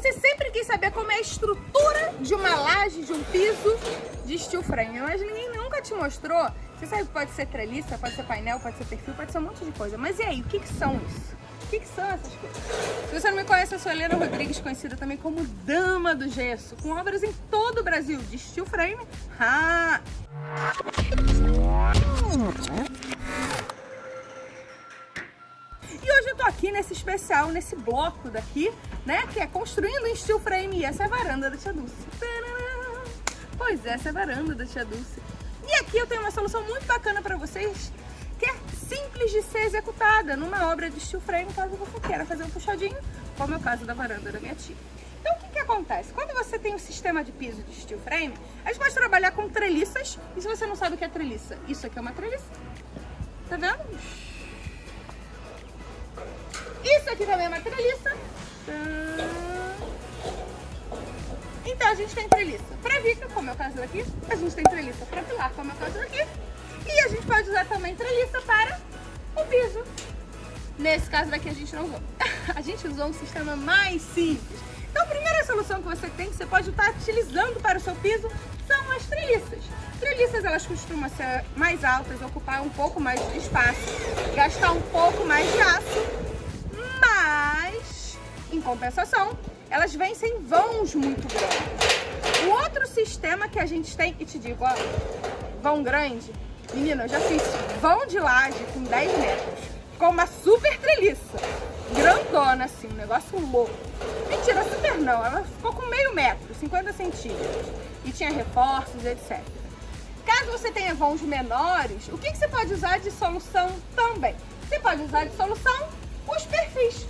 Você sempre quis saber como é a estrutura de uma laje, de um piso de steel frame, mas ninguém nunca te mostrou. Você sabe que pode ser treliça, pode ser painel, pode ser perfil, pode ser um monte de coisa. Mas e aí, o que, que são isso? O que, que são essas coisas? Se você não me conhece, eu sou Helena Rodrigues, conhecida também como Dama do Gesso, com obras em todo o Brasil, de steel frame. Ah! Hoje eu tô aqui nesse especial, nesse bloco daqui, né? Que é construindo em steel frame. E essa é a varanda da Tia Dulce. Pois é, essa é a varanda da Tia Dulce. E aqui eu tenho uma solução muito bacana para vocês, que é simples de ser executada numa obra de steel frame, caso você queira fazer um puxadinho, como é o caso da varanda da minha tia. Então o que, que acontece? Quando você tem um sistema de piso de steel frame, a gente pode trabalhar com treliças, e se você não sabe o que é treliça, isso aqui é uma treliça. Tá vendo? Isso aqui também é uma treliça. Então a gente tem treliça para vica, como é o caso daqui. A gente tem treliça para pilar, como é o caso daqui. E a gente pode usar também treliça para o piso. Nesse caso daqui a gente não usou. A gente usou um sistema mais simples. Então a primeira solução que você tem, que você pode estar utilizando para o seu piso, são as treliças. Treliças elas costumam ser mais altas, ocupar um pouco mais de espaço, gastar um pouco mais de aço em compensação, elas vencem vãos muito grandes. O outro sistema que a gente tem, e te digo, ó, vão grande, menina, eu já fiz vão de laje com 10 metros, ficou uma super treliça, grandona assim, um negócio louco. Mentira, super não, ela ficou com meio metro, 50 centímetros, e tinha reforços, etc. Caso você tenha vãos menores, o que, que você pode usar de solução também? Você pode usar de solução os perfis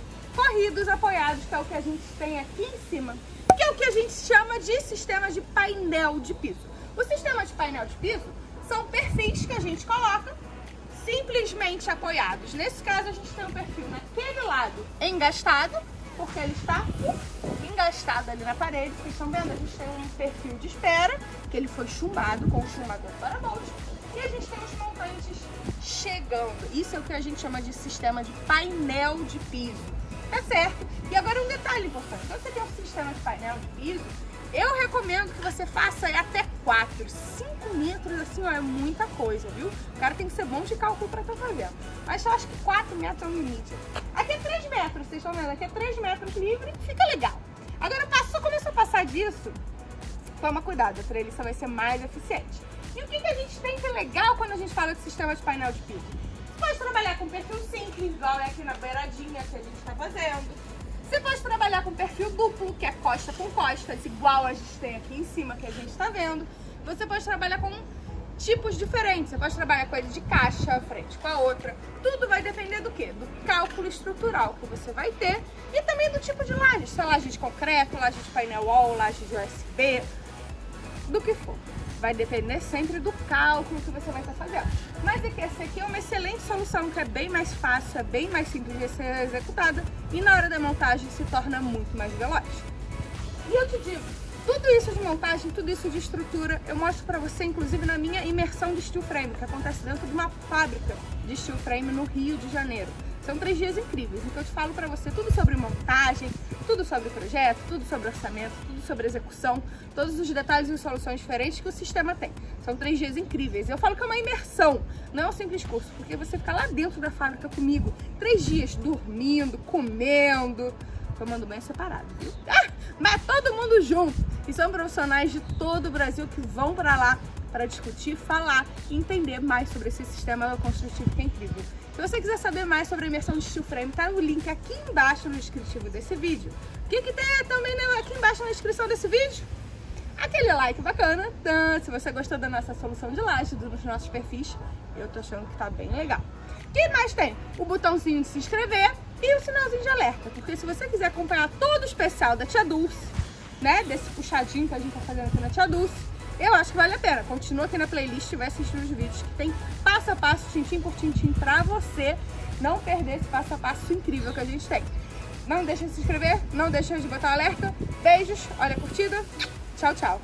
corridos apoiados, que é o que a gente tem aqui em cima, que é o que a gente chama de sistema de painel de piso. O sistema de painel de piso são perfis que a gente coloca simplesmente apoiados. Nesse caso, a gente tem um perfil naquele lado engastado, porque ele está engastado ali na parede. Vocês estão vendo? A gente tem um perfil de espera, que ele foi chumbado com o chumbador para baixo. E a gente tem os montantes chegando. Isso é o que a gente chama de sistema de painel de piso. Tá certo? E agora um detalhe importante. Quando você tem um sistema de painel de piso, eu recomendo que você faça até 4, 5 metros, assim, ó, é muita coisa, viu? O cara tem que ser bom de cálculo pra estar tá fazendo. Mas eu acho que 4 metros é o limite. Aqui é 3 metros, vocês estão vendo? Aqui é 3 metros livre, fica legal. Agora, só começa a passar disso, toma cuidado, a treliça vai ser mais eficiente. E o que, que a gente tem que é legal quando a gente fala de sistema de painel de piso? Pode trabalhar com perfil simples, igual é aqui na beiradinha que a gente está fazendo. Você pode trabalhar com perfil duplo, que é costa com costas, igual a gente tem aqui em cima, que a gente está vendo. Você pode trabalhar com tipos diferentes. Você pode trabalhar com ele de caixa, frente com a outra. Tudo vai depender do quê? Do cálculo estrutural que você vai ter e também do tipo de laje. Se é laje de concreto, laje de painel wall, laje de USB, do que for. Vai depender sempre do cálculo que você vai estar fazendo. Mas é que essa aqui é uma excelente solução, que é bem mais fácil, é bem mais simples de ser executada e na hora da montagem se torna muito mais veloz. E eu te digo, tudo isso de montagem, tudo isso de estrutura, eu mostro para você, inclusive, na minha imersão de steel frame, que acontece dentro de uma fábrica de steel frame no Rio de Janeiro. São três dias incríveis, então eu te falo para você tudo sobre montagem, tudo sobre projeto, tudo sobre orçamento, tudo sobre execução, todos os detalhes e soluções diferentes que o sistema tem. São três dias incríveis. Eu falo que é uma imersão, não é um simples curso, porque você fica lá dentro da fábrica comigo, três dias dormindo, comendo, tomando banho separado, viu? Ah, mas todo mundo junto. E são profissionais de todo o Brasil que vão para lá para discutir, falar e entender mais sobre esse sistema construtivo que é incrível. Se você quiser saber mais sobre a imersão de steel frame, tá no link aqui embaixo no descritivo desse vídeo. O que, que tem também né, aqui embaixo na descrição desse vídeo? Aquele like bacana, se você gostou da nossa solução de laje, dos nossos perfis, eu tô achando que tá bem legal. O que mais tem? O botãozinho de se inscrever e o sinalzinho de alerta, porque se você quiser acompanhar todo o especial da Tia Dulce, né, desse puxadinho que a gente tá fazendo aqui na Tia Dulce, eu acho que vale a pena. Continua aqui na playlist e vai assistir os vídeos que tem passo a passo, tintim por tintim, pra você não perder esse passo a passo incrível que a gente tem. Não deixa de se inscrever, não deixa de botar o alerta. Beijos, olha a curtida. Tchau, tchau.